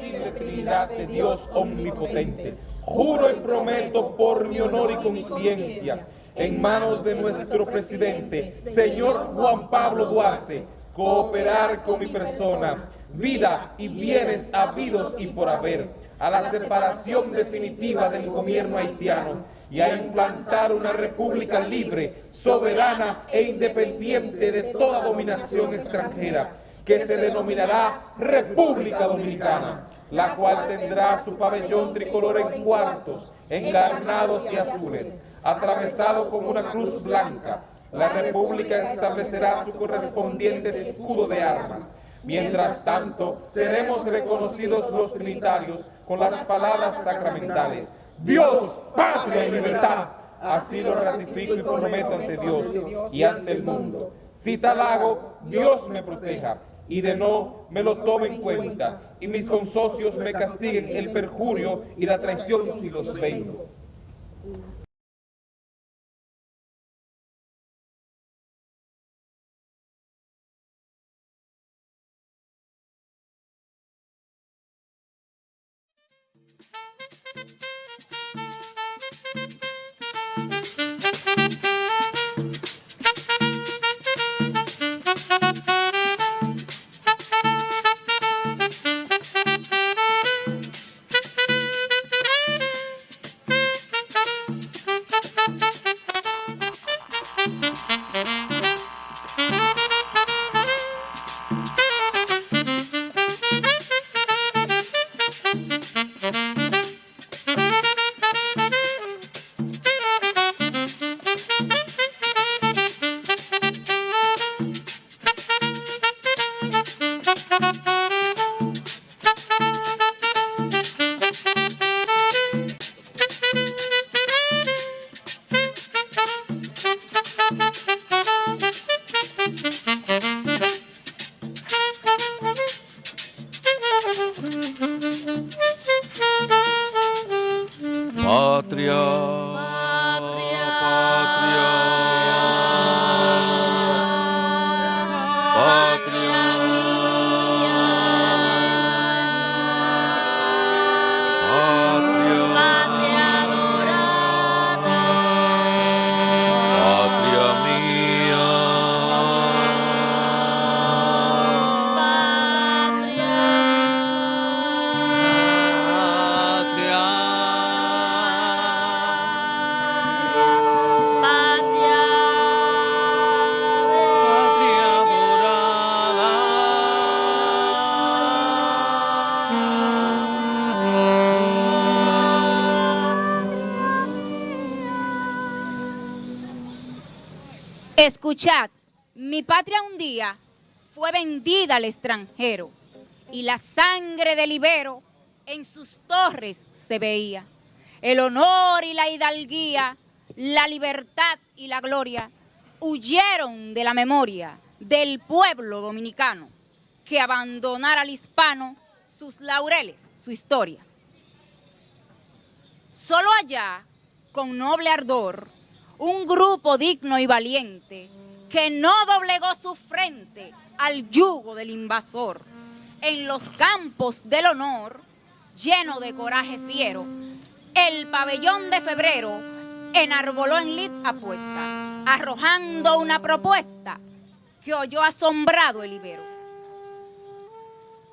invisible Trinidad de Dios omnipotente. Juro y prometo por mi honor y conciencia, en manos de nuestro presidente, señor Juan Pablo Duarte, cooperar con mi persona, vida y bienes habidos y por haber, a la separación definitiva del gobierno haitiano y a implantar una república libre, soberana e independiente de toda dominación extranjera, que se denominará República Dominicana la cual tendrá su pabellón tricolor en cuartos, encarnados y azules, atravesado con una cruz blanca. La República establecerá su correspondiente escudo de armas. Mientras tanto, seremos reconocidos los trinitarios con las palabras sacramentales. Dios, patria y libertad. Así lo ratifico y prometo ante Dios y ante el mundo. Si tal hago, Dios me proteja y de no me lo tome en cuenta, y mis consocios me castiguen el perjurio y la traición si los vengo. Escuchad, mi patria un día fue vendida al extranjero y la sangre del Ibero en sus torres se veía. El honor y la hidalguía, la libertad y la gloria huyeron de la memoria del pueblo dominicano que abandonara al hispano sus laureles, su historia. Solo allá, con noble ardor, un grupo digno y valiente que no doblegó su frente al yugo del invasor. En los campos del honor, lleno de coraje fiero, el pabellón de febrero enarboló en lid apuesta, arrojando una propuesta que oyó asombrado el ibero.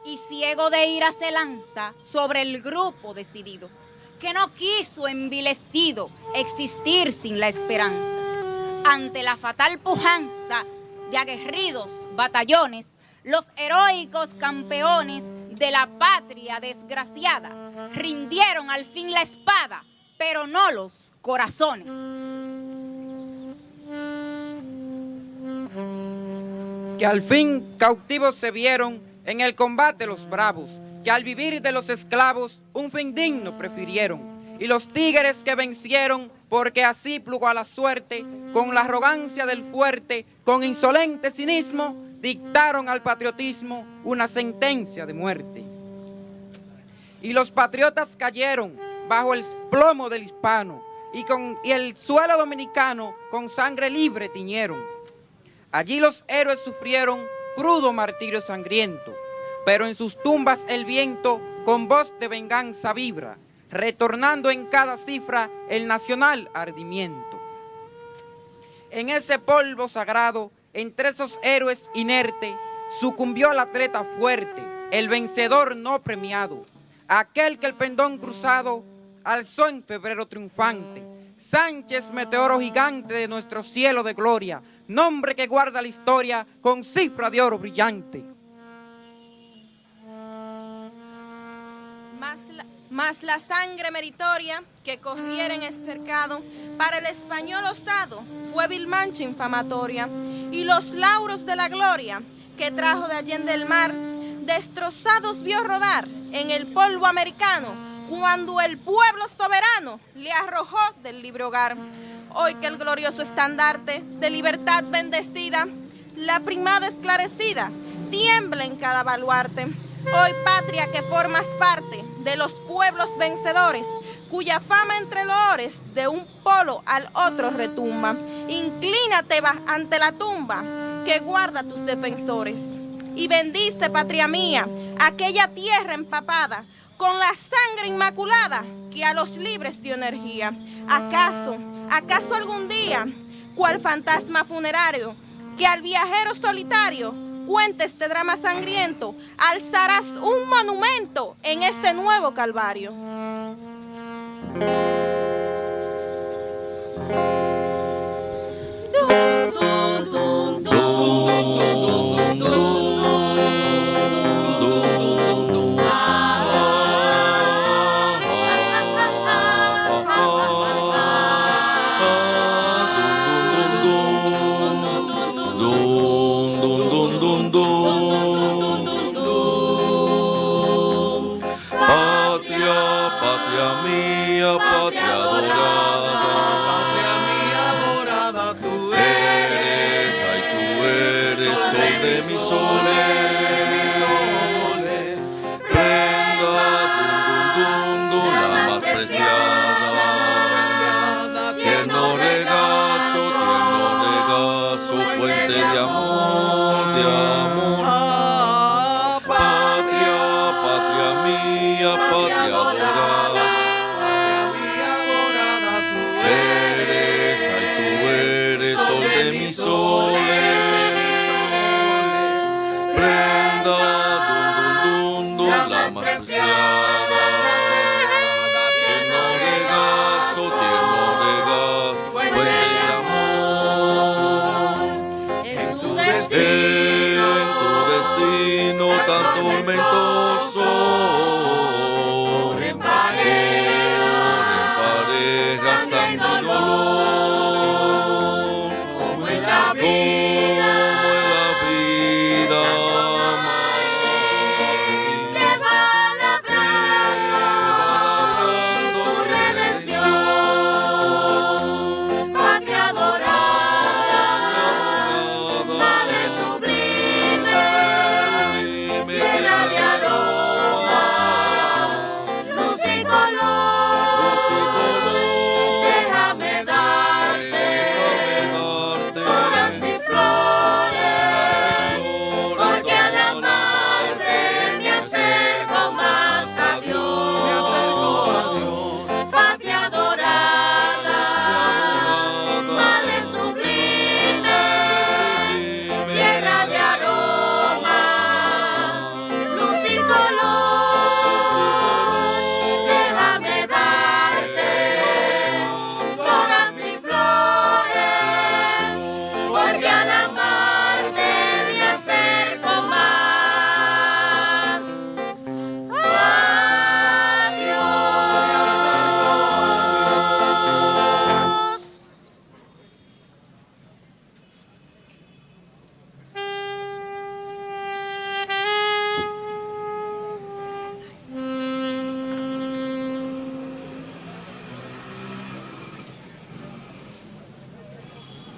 Y ciego de ira se lanza sobre el grupo decidido que no quiso envilecido existir sin la esperanza. Ante la fatal pujanza de aguerridos batallones, los heroicos campeones de la patria desgraciada rindieron al fin la espada, pero no los corazones. Que al fin cautivos se vieron en el combate los bravos, que al vivir de los esclavos un fin digno prefirieron, y los tigres que vencieron, porque así plugó a la suerte, con la arrogancia del fuerte, con insolente cinismo, dictaron al patriotismo una sentencia de muerte. Y los patriotas cayeron bajo el plomo del hispano, y, con, y el suelo dominicano con sangre libre tiñeron. Allí los héroes sufrieron crudo martirio sangriento, pero en sus tumbas el viento con voz de venganza vibra, retornando en cada cifra el nacional ardimiento. En ese polvo sagrado, entre esos héroes inertes, sucumbió el atleta fuerte, el vencedor no premiado, aquel que el pendón cruzado alzó en febrero triunfante. Sánchez, meteoro gigante de nuestro cielo de gloria, nombre que guarda la historia con cifra de oro brillante. Más la, sangre meritoria que corriera en el cercado, para el español osado fue vil mancha infamatoria, y los lauros de la gloria que trajo de allende el mar, destrozados vio rodar en el polvo americano, cuando el pueblo soberano le arrojó del libre hogar. Hoy que el glorioso estandarte de libertad bendecida, la primada esclarecida, tiembla en cada baluarte. Hoy patria que formas parte de los pueblos vencedores, cuya fama entre loores de un polo al otro retumba. Inclínate ante la tumba que guarda tus defensores. Y bendice, patria mía, aquella tierra empapada con la sangre inmaculada que a los libres dio energía. ¿Acaso, acaso algún día, cual fantasma funerario, que al viajero solitario cuente este drama sangriento, alzarás un monumento en este nuevo calvario. su fuente de amor.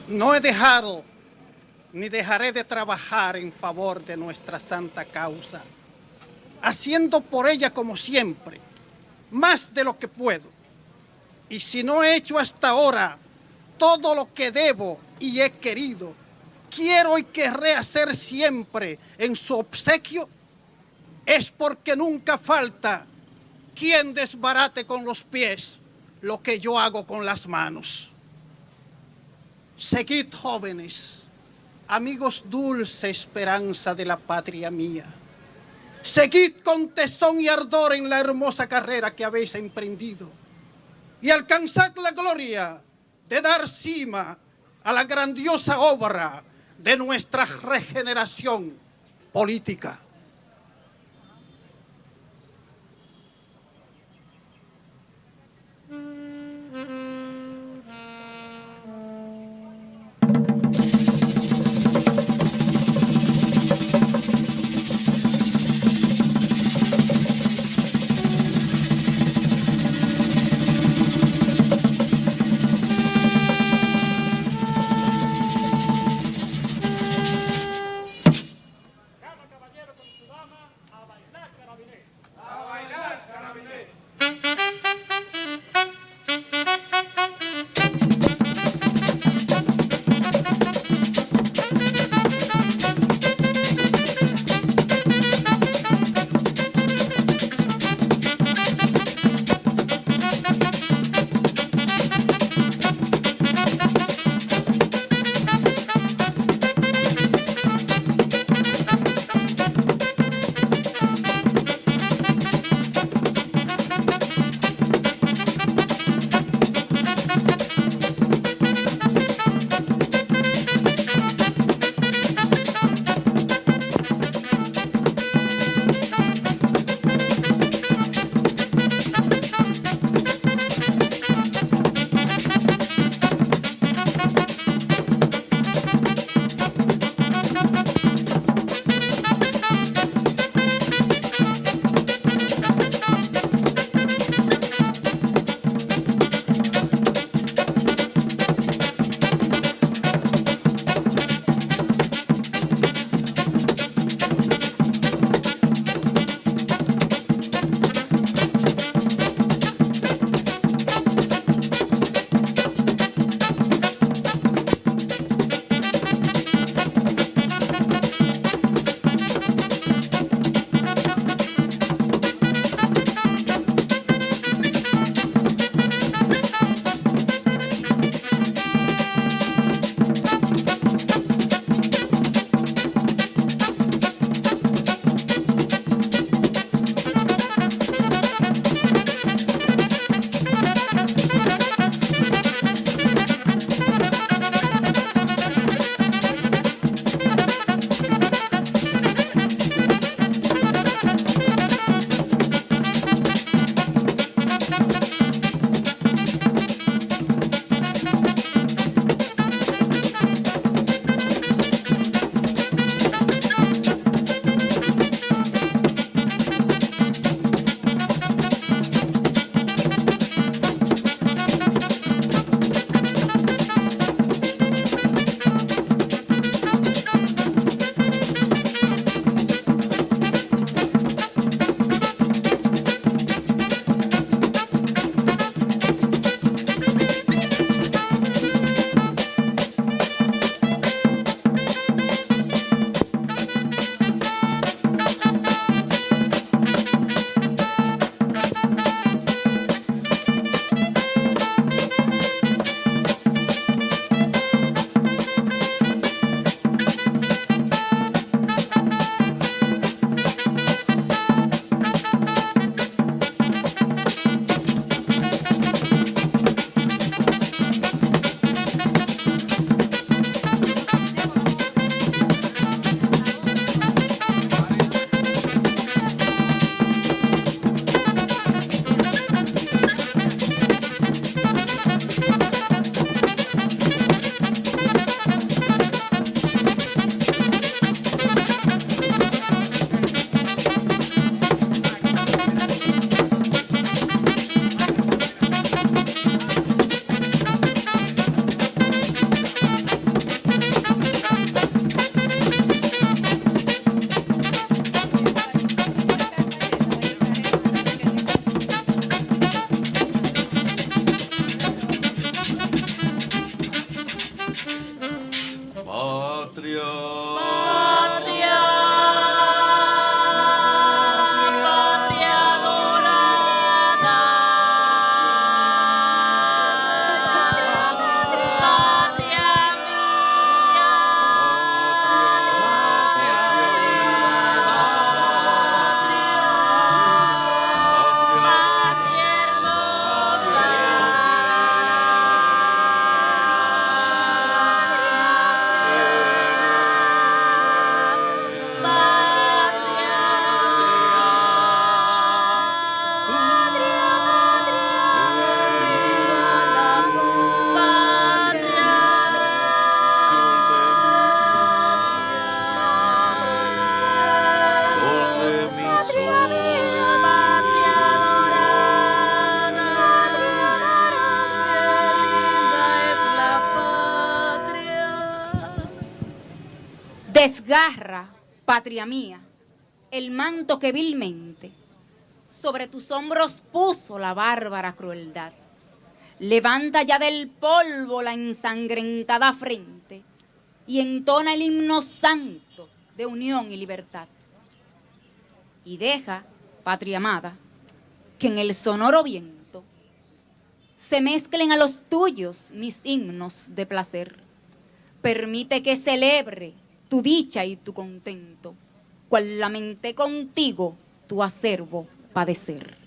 No he dejado ni dejaré de trabajar en favor de nuestra santa causa, haciendo por ella como siempre, más de lo que puedo. Y si no he hecho hasta ahora todo lo que debo y he querido, quiero y querré hacer siempre en su obsequio es porque nunca falta quien desbarate con los pies lo que yo hago con las manos. Seguid jóvenes, amigos dulce esperanza de la patria mía. Seguid con tesón y ardor en la hermosa carrera que habéis emprendido y alcanzad la gloria de dar cima a la grandiosa obra de nuestra regeneración política. Desgarra, patria mía, el manto que vilmente sobre tus hombros puso la bárbara crueldad. Levanta ya del polvo la ensangrentada frente y entona el himno santo de unión y libertad. Y deja, patria amada, que en el sonoro viento se mezclen a los tuyos mis himnos de placer. Permite que celebre tu dicha y tu contento, cual lamenté contigo tu acervo padecer.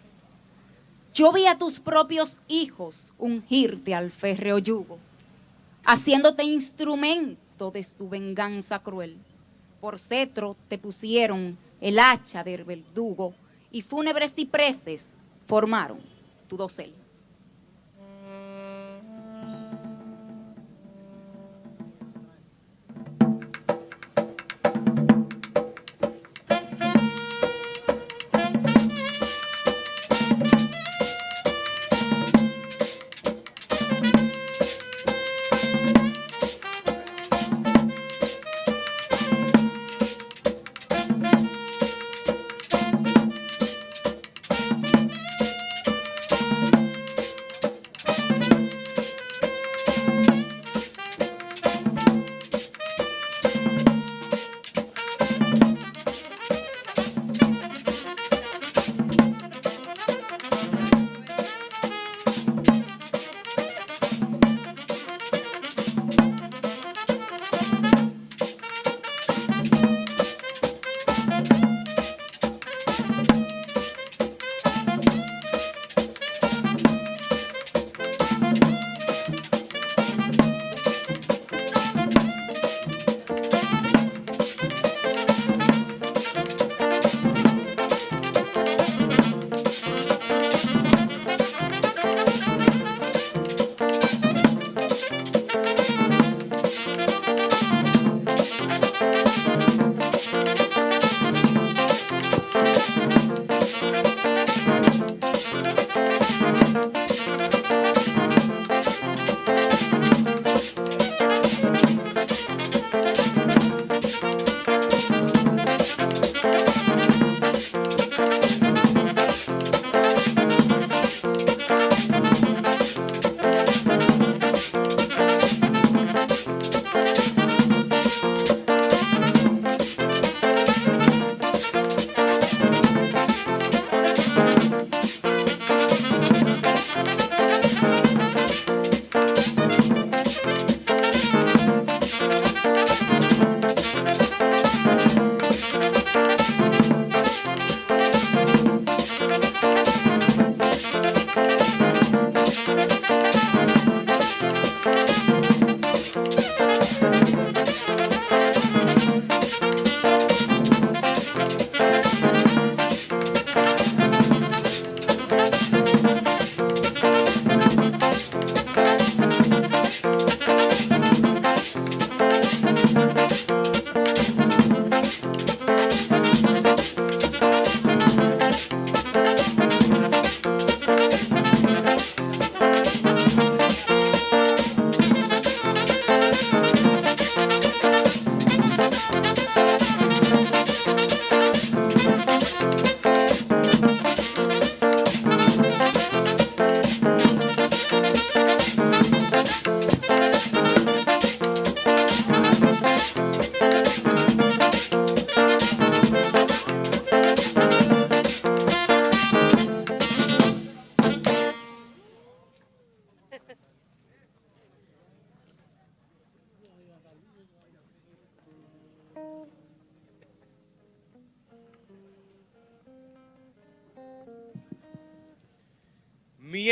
Yo vi a tus propios hijos ungirte al férreo yugo, haciéndote instrumento de tu venganza cruel. Por cetro te pusieron el hacha del verdugo y fúnebres cipreses formaron tu dosel.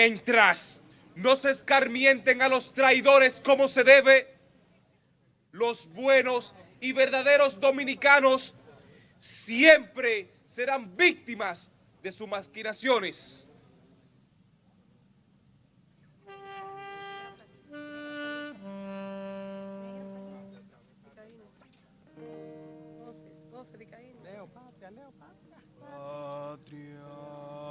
mientras no se escarmienten a los traidores como se debe, los buenos y verdaderos dominicanos siempre serán víctimas de sus maquinaciones. Patria.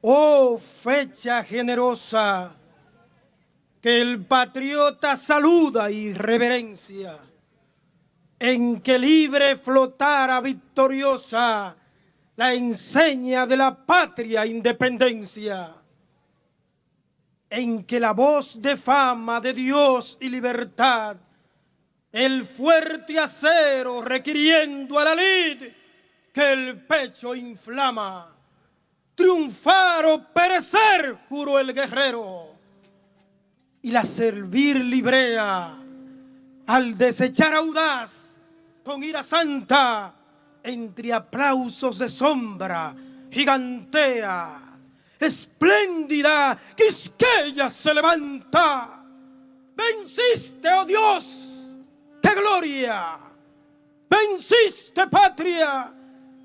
Oh fecha generosa, que el patriota saluda y reverencia, en que libre flotara victoriosa la enseña de la patria independencia, en que la voz de fama de Dios y libertad, el fuerte acero requiriendo a la lid que el pecho inflama, triunfar o perecer, juró el guerrero, y la servir librea, al desechar audaz, con ira santa, entre aplausos de sombra, gigantea, espléndida, Quisqueya se levanta. Venciste, oh Dios, qué gloria. Venciste, patria,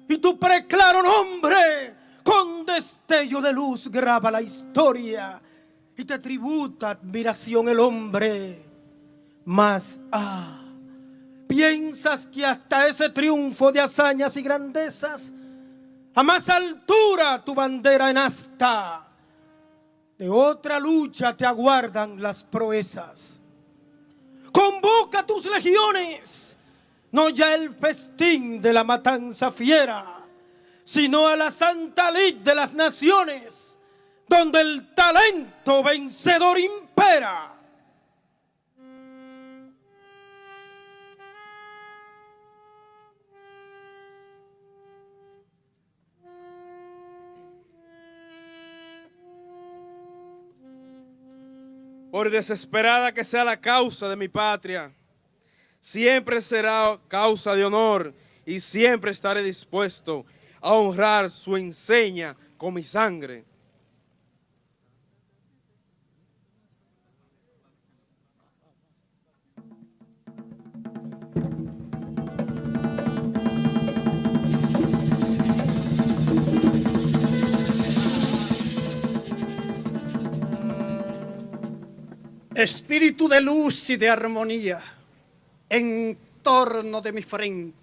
y tu preclaro nombre con destello de luz graba la historia y te tributa admiración el hombre. Mas, ah, piensas que hasta ese triunfo de hazañas y grandezas, a más altura tu bandera en asta, de otra lucha te aguardan las proezas. Convoca tus legiones, no ya el festín de la matanza fiera, sino a la santa lid de las naciones, donde el talento vencedor impera. Por desesperada que sea la causa de mi patria, siempre será causa de honor y siempre estaré dispuesto a honrar su enseña con mi sangre. Espíritu de luz y de armonía en torno de mi frente,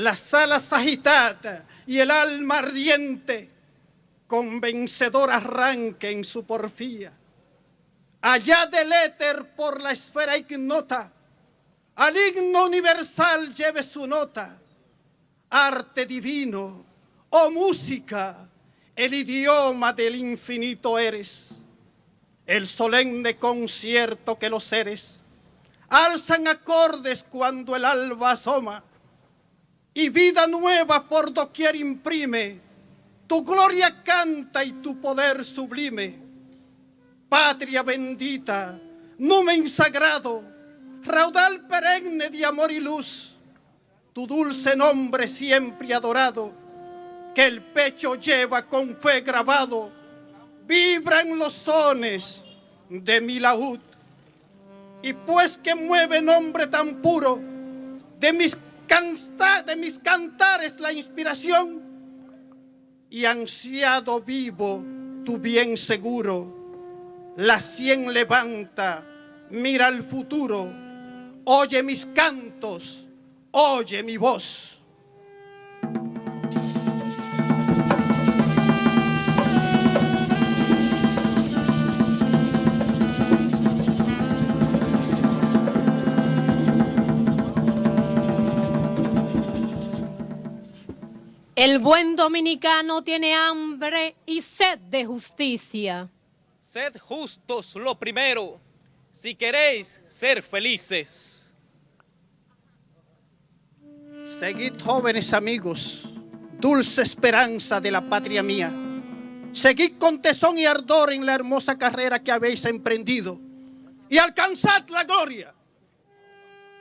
las alas agitadas y el alma ardiente con vencedor arranque en su porfía. Allá del éter por la esfera ignota, al himno universal lleve su nota, arte divino, oh música, el idioma del infinito eres. El solemne concierto que los seres alzan acordes cuando el alba asoma y vida nueva por doquier imprime, tu gloria canta y tu poder sublime. Patria bendita, numen sagrado, raudal perenne de amor y luz, tu dulce nombre siempre adorado, que el pecho lleva con fe grabado, vibran los sones de mi laúd. Y pues que mueve nombre tan puro, de mis, de mis cantares la inspiración, y ansiado vivo tu bien seguro, la sien levanta, mira el futuro, oye mis cantos, oye mi voz. El buen dominicano tiene hambre y sed de justicia. Sed justos lo primero, si queréis ser felices. Seguid jóvenes amigos, dulce esperanza de la patria mía. Seguid con tesón y ardor en la hermosa carrera que habéis emprendido y alcanzad la gloria.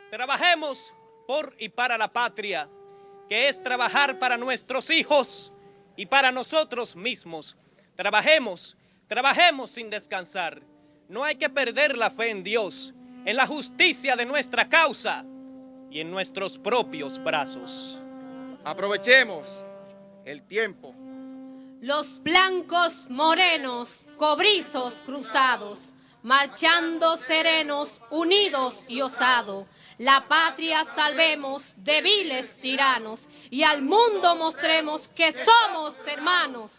Trabajemos por y para la patria que es trabajar para nuestros hijos y para nosotros mismos. Trabajemos, trabajemos sin descansar. No hay que perder la fe en Dios, en la justicia de nuestra causa y en nuestros propios brazos. Aprovechemos el tiempo. Los blancos morenos, cobrizos cruzados, marchando serenos, unidos y osados, la patria salvemos de viles tiranos y al mundo mostremos que somos hermanos.